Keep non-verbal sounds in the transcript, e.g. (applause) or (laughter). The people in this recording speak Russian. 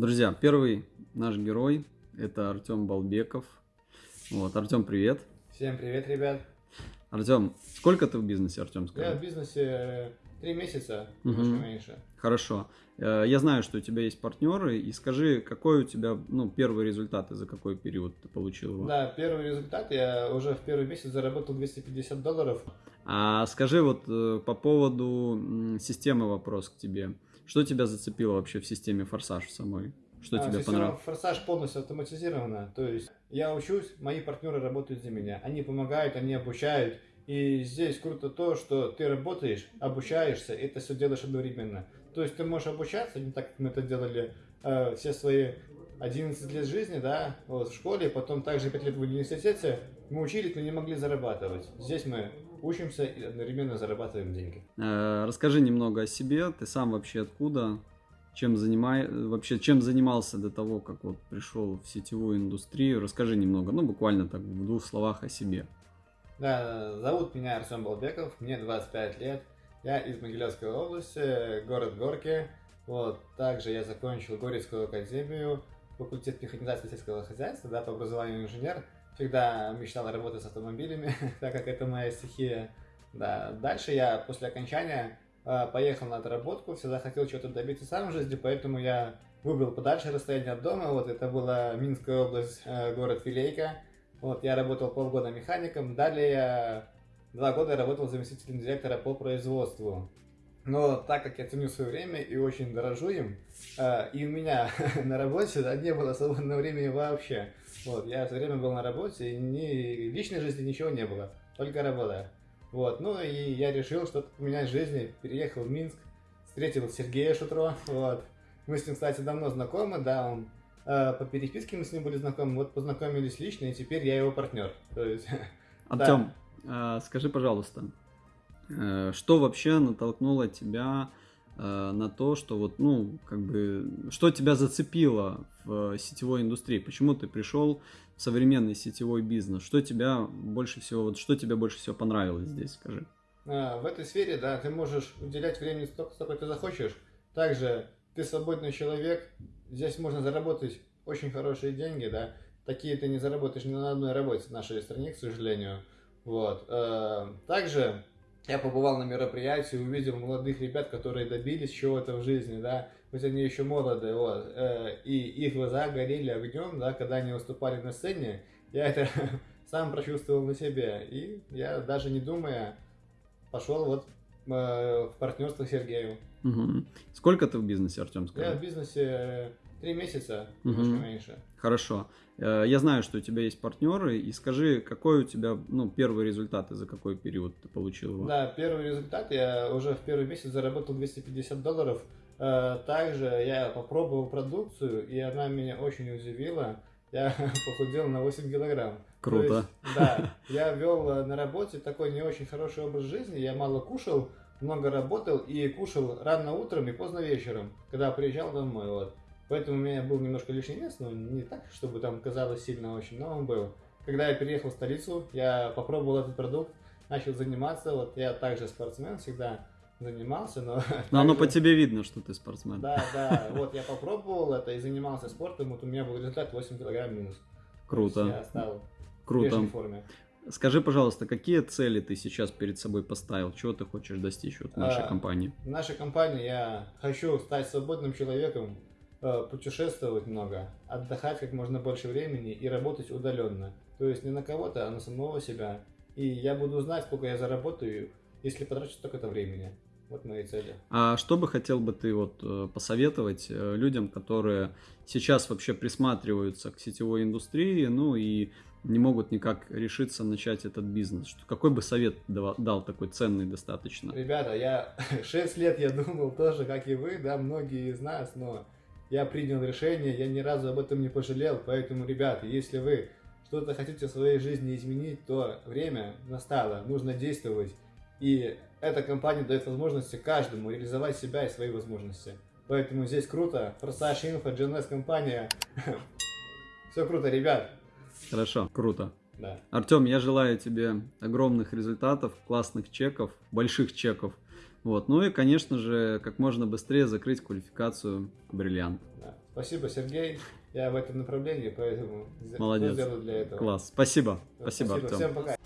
Друзья, первый наш герой это Артем Балбеков. Вот, Артем, привет. Всем привет, ребят. Артем, сколько ты в бизнесе, Артем, скажи? Я в бизнесе три месяца, немножко угу. меньше. Хорошо. Э, я знаю, что у тебя есть партнеры, и скажи, какой у тебя ну, первый результат и за какой период ты получил его? Да, первый результат, я уже в первый месяц заработал 250 долларов. А скажи вот э, по поводу системы вопрос к тебе. Что тебя зацепило вообще в системе Форсаж самой? Что а, тебе понравилось? Форсаж полностью автоматизирована. То есть я учусь, мои партнеры работают за меня. Они помогают, они обучают. И здесь круто то, что ты работаешь, обучаешься, и это все делаешь одновременно. То есть ты можешь обучаться, не так, как мы это делали э, все свои 11 лет жизни, да, вот, в школе, потом также 5 лет в университете. Мы учились, но не могли зарабатывать. Здесь мы учимся и одновременно зарабатываем деньги. Э, расскажи немного о себе. Ты сам вообще откуда? чем, занимай, вообще, чем занимался до того, как вот пришел в сетевую индустрию. Расскажи немного, ну буквально так в двух словах о себе. Да, зовут меня Артем Балбеков, мне 25 лет. Я из Могилевской области, город Горки. Вот, также я закончил Горецкую академию, факультет механизации сельского хозяйства, да, по образованию инженер. Всегда мечтал работать с автомобилями, (laughs) так как это моя стихия. Да, дальше я после окончания а, поехал на отработку, всегда хотел чего-то добиться сам в жизни, поэтому я выбрал подальше расстояние от дома, вот это была Минская область, э, город Филейка, вот я работал полгода механиком, далее я два года работал заместителем директора по производству. Но так как я ценю свое время и очень дорожу им, э, и у меня (laughs) на работе да, не было свободного времени вообще. Вот, я все время был на работе, и ни личной жизни ничего не было, только работа. Вот, ну и я решил что-то поменять в жизни, переехал в Минск, встретил Сергея Шутро, вот. Мы с ним, кстати, давно знакомы, да, он э, по переписке мы с ним были знакомы, вот познакомились лично, и теперь я его партнер. То Артем, (laughs) да. э, скажи, пожалуйста, что вообще натолкнуло тебя Э, на то, что вот, ну, как бы, что тебя зацепило в сетевой индустрии? Почему ты пришел в современный сетевой бизнес? Что тебя больше всего, вот, что тебе больше всего понравилось здесь, скажи? В этой сфере, да, ты можешь уделять времени столько, сколько ты захочешь. Также ты свободный человек, здесь можно заработать очень хорошие деньги, да. Такие ты не заработаешь ни на одной работе в нашей стране, к сожалению. Вот. Э, также я побывал на мероприятии, увидел молодых ребят, которые добились чего-то в жизни, да, хоть они еще молоды, вот, э, и их глаза горели огнем, да, когда они выступали на сцене, я это (laughs) сам прочувствовал на себе, и я даже не думая пошел вот э, в партнерство с Сергеем. Угу. Сколько ты в бизнесе, Артем, скажи? Я в бизнесе три месяца, немножко угу. меньше. Хорошо. Э, я знаю, что у тебя есть партнеры, и скажи, какой у тебя ну, первый результат и за какой период ты получил его? Да, первый результат, я уже в первый месяц заработал 250 долларов. Э, также я попробовал продукцию, и она меня очень удивила. Я (laughs) похудел на 8 килограмм. Круто. Есть, да, я вел э, на работе такой не очень хороший образ жизни, я мало кушал, много работал и кушал рано утром и поздно вечером, когда приезжал домой. Вот. Поэтому у меня был немножко лишний вес, но не так, чтобы там казалось сильно очень, но он был. Когда я переехал в столицу, я попробовал этот продукт, начал заниматься. Вот я также спортсмен, всегда занимался, но... (laughs) Но оно по тебе видно, что ты спортсмен. Да, да, вот я попробовал это и занимался спортом, вот у меня был результат 8 килограмм минус. Круто. Я стал Круто. в форме. Скажи, пожалуйста, какие цели ты сейчас перед собой поставил? Чего ты хочешь достичь вот в нашей а, компании? В нашей компании я хочу стать свободным человеком, путешествовать много, отдыхать как можно больше времени и работать удаленно. То есть не на кого-то, а на самого себя. И я буду знать, сколько я заработаю, если потрачу столько-то времени. Вот мои цели. А что бы хотел бы ты вот э, посоветовать э, людям, которые сейчас вообще присматриваются к сетевой индустрии, ну и не могут никак решиться начать этот бизнес? Какой бы совет дал, дал такой ценный достаточно? Ребята, я (laughs) 6 лет я думал тоже, как и вы, да, многие из нас, но я принял решение, я ни разу об этом не пожалел, поэтому, ребята, если вы что-то хотите в своей жизни изменить, то время настало, нужно действовать. И эта компания дает возможности каждому реализовать себя и свои возможности. Поэтому здесь круто. Форсаж Инфо, GNS компания. (laughs) Все круто, ребят. Хорошо, круто. Да. Артем, я желаю тебе огромных результатов, классных чеков, больших чеков. Вот. Ну и, конечно же, как можно быстрее закрыть квалификацию бриллиант. Да. Спасибо, Сергей. Я в этом направлении, поэтому Молодец. сделаю для этого. Класс. Спасибо. Спасибо, Спасибо. Артем. Всем пока.